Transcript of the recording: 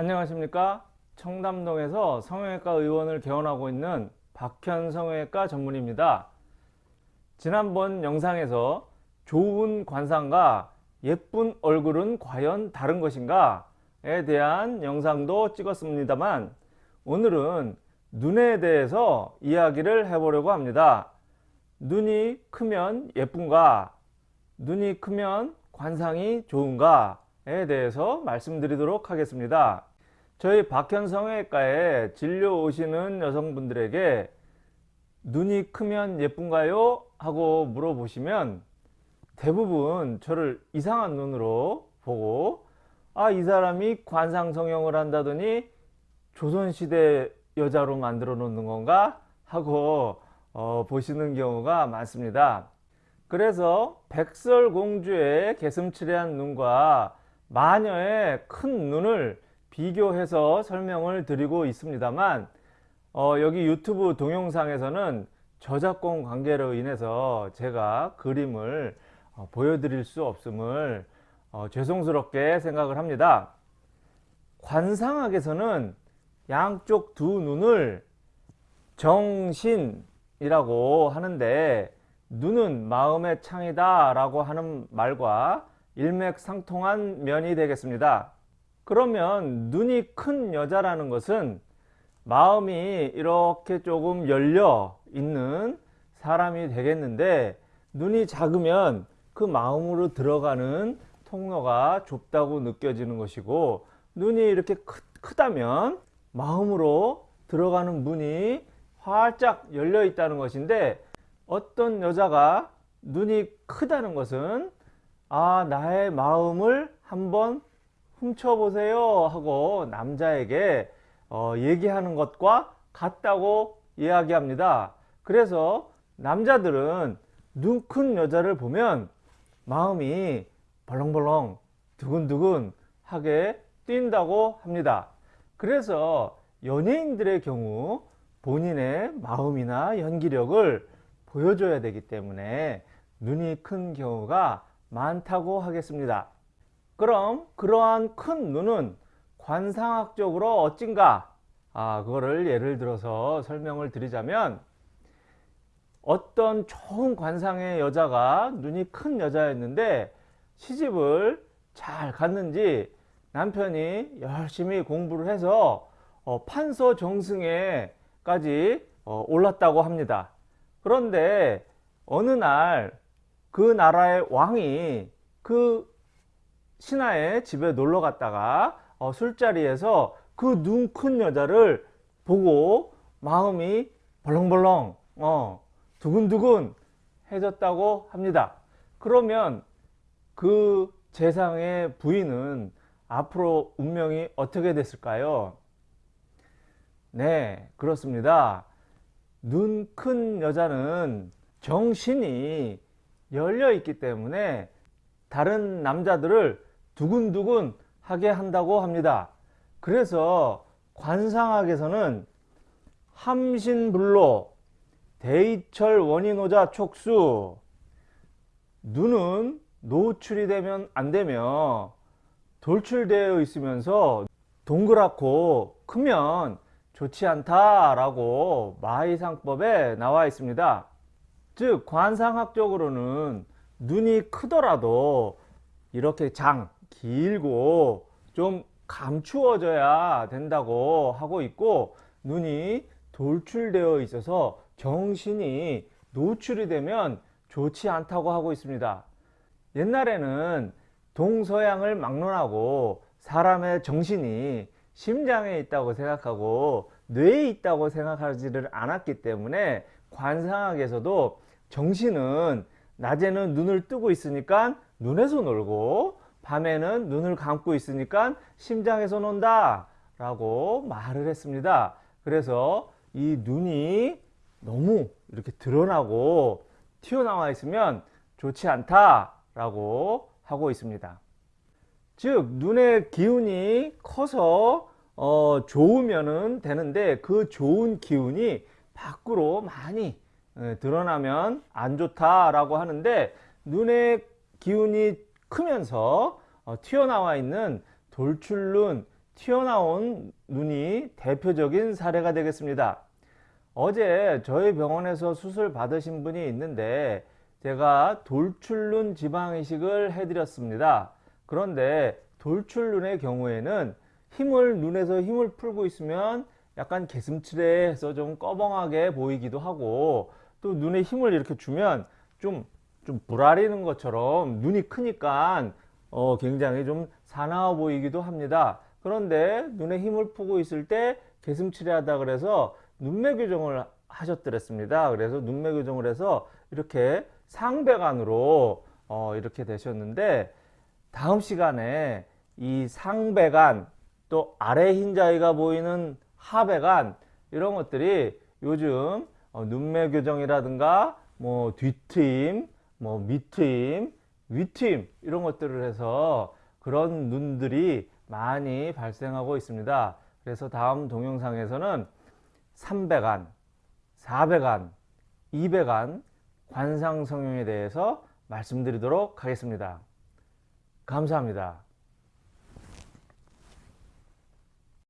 안녕하십니까? 청담동에서 성형외과 의원을 개원하고 있는 박현 성형외과 전문입니다. 지난번 영상에서 좋은 관상과 예쁜 얼굴은 과연 다른 것인가 에 대한 영상도 찍었습니다만 오늘은 눈에 대해서 이야기를 해보려고 합니다. 눈이 크면 예쁜가? 눈이 크면 관상이 좋은가에 대해서 말씀드리도록 하겠습니다. 저희 박현성외과에 진료 오시는 여성분들에게 눈이 크면 예쁜가요? 하고 물어보시면 대부분 저를 이상한 눈으로 보고 아 이 사람이 관상성형을 한다더니 조선시대 여자로 만들어 놓는 건가? 하고 어, 보시는 경우가 많습니다. 그래서 백설공주의 개슴츠레한 눈과 마녀의 큰 눈을 비교해서 설명을 드리고 있습니다만 어, 여기 유튜브 동영상에서는 저작권 관계로 인해서 제가 그림을 어, 보여드릴 수 없음을 어, 죄송스럽게 생각을 합니다. 관상학에서는 양쪽 두 눈을 정신이라고 하는데 눈은 마음의 창이다 라고 하는 말과 일맥상통한 면이 되겠습니다. 그러면 눈이 큰 여자라는 것은 마음이 이렇게 조금 열려 있는 사람이 되겠는데 눈이 작으면 그 마음으로 들어가는 통로가 좁다고 느껴지는 것이고 눈이 이렇게 크, 다면 마음으로 들어가는 문이 활짝 열려 있다는 것인데 어떤 여자가 눈이 크다는 것은 아 나의 마음을 한번 훔쳐보세요 하고 남자에게 어, 얘기하는 것과 같다고 이야기합니다. 그래서 남자들은 눈 큰 여자를 보면 마음이 벌렁벌렁 두근두근 하게 뛴다고 합니다. 그래서 연예인들의 경우 본인의 마음이나 연기력을 보여줘야 되기 때문에 눈이 큰 경우가 많다고 하겠습니다. 그럼 그러한 큰 눈은 관상학적으로 어찐가? 아, 그거를 예를 들어서 설명을 드리자면 어떤 좋은 관상의 여자가 눈이 큰 여자였는데 시집을 잘 갔는지 남편이 열심히 공부를 해서 어, 판서 정승에까지 어, 올랐다고 합니다. 그런데 어느 날 그 나라의 왕이 그 신하의 집에 놀러 갔다가 어, 술자리에서 그 눈 큰 여자를 보고 마음이 벌렁벌렁 어, 두근두근 해졌다고 합니다. 그러면 그 재상의 부인은 앞으로 운명이 어떻게 됐을까요? 네 그렇습니다. 눈 큰 여자는 정신이 열려 있기 때문에 다른 남자들을 두근두근 하게 한다고 합니다. 그래서 관상학에서는 함신불로 대이철 원인오자 촉수 눈은 노출이 되면 안되며 돌출되어 있으면서 동그랗고 크면 좋지 않다 라고 마이상법에 나와 있습니다. 즉 관상학적으로는 눈이 크더라도 이렇게 장 길고 좀 감추어져야 된다고 하고 있고 눈이 돌출되어 있어서 정신이 노출이 되면 좋지 않다고 하고 있습니다. 옛날에는 동서양을 막론하고 사람의 정신이 심장에 있다고 생각하고 뇌에 있다고 생각하지를 않았기 때문에 관상학에서도 정신은 낮에는 눈을 뜨고 있으니까 눈에서 놀고 밤에는 눈을 감고 있으니까 심장에서 논다 라고 말을 했습니다. 그래서 이 눈이 너무 이렇게 드러나고 튀어나와 있으면 좋지 않다 라고 하고 있습니다. 즉 눈의 기운이 커서 어, 좋으면 되는데 그 좋은 기운이 밖으로 많이 에, 드러나면 안 좋다라고 하는데 눈의 기운이 크면서 어, 튀어나와 있는 돌출눈, 튀어나온 눈이 대표적인 사례가 되겠습니다. 어제 저희 병원에서 수술 받으신 분이 있는데 제가 돌출눈 지방이식을 해드렸습니다. 그런데 돌출눈의 경우에는 힘을 눈에서 힘을 풀고 있으면 약간 개슴츠레해서 좀 꺼벙하게 보이기도 하고 또 눈에 힘을 이렇게 주면 좀, 좀 불아리는 것처럼 눈이 크니까 어, 굉장히 좀 사나워 보이기도 합니다. 그런데 눈에 힘을 푸고 있을 때 개슴츠레하다 그래서 눈매 교정을 하셨더랬습니다. 그래서 눈매 교정을 해서 이렇게 상배관으로 어, 이렇게 되셨는데 다음 시간에 이 상배관 또 아래 흰자위가 보이는 하배관 이런 것들이 요즘 어, 눈매 교정이라든가 뭐 뒤트임, 뭐 밑트임, 위트임 이런 것들을 해서 그런 눈들이 많이 발생하고 있습니다. 그래서 다음 동영상에서는 3배간, 4배간, 2배간 관상 성형에 대해서 말씀드리도록 하겠습니다. 감사합니다.